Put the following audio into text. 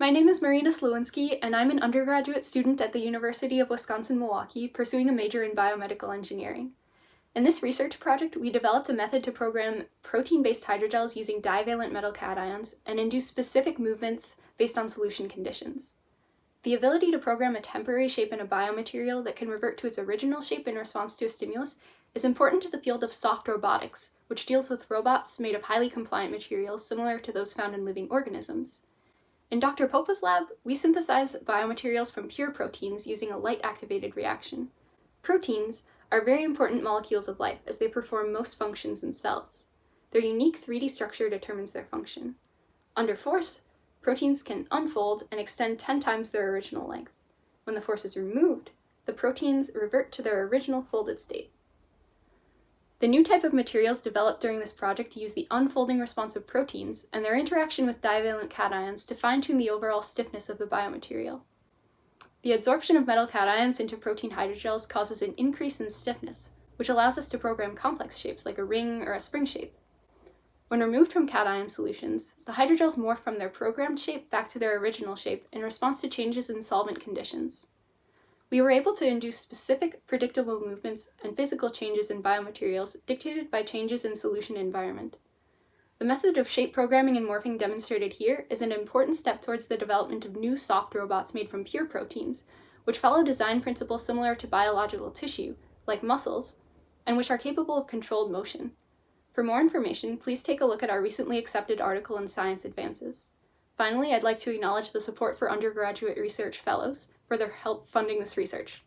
My name is Marina Slowinski, and I'm an undergraduate student at the University of Wisconsin-Milwaukee pursuing a major in biomedical engineering. In this research project, we developed a method to program protein-based hydrogels using divalent metal cations and induce specific movements based on solution conditions. The ability to program a temporary shape in a biomaterial that can revert to its original shape in response to a stimulus is important to the field of soft robotics, which deals with robots made of highly compliant materials similar to those found in living organisms. In Dr. Popa's lab, we synthesize biomaterials from pure proteins using a light-activated reaction. Proteins are very important molecules of life as they perform most functions in cells. Their unique 3D structure determines their function. Under force, proteins can unfold and extend 10 times their original length. When the force is removed, the proteins revert to their original folded state. The new type of materials developed during this project use the unfolding response of proteins and their interaction with divalent cations to fine-tune the overall stiffness of the biomaterial. The adsorption of metal cations into protein hydrogels causes an increase in stiffness, which allows us to program complex shapes like a ring or a spring shape. When removed from cation solutions, the hydrogels morph from their programmed shape back to their original shape in response to changes in solvent conditions. We were able to induce specific, predictable movements and physical changes in biomaterials dictated by changes in solution environment. The method of shape programming and morphing demonstrated here is an important step towards the development of new soft robots made from pure proteins, which follow design principles similar to biological tissue, like muscles, and which are capable of controlled motion. For more information, please take a look at our recently accepted article in Science Advances. Finally, I'd like to acknowledge the support for undergraduate research fellows for their help funding this research.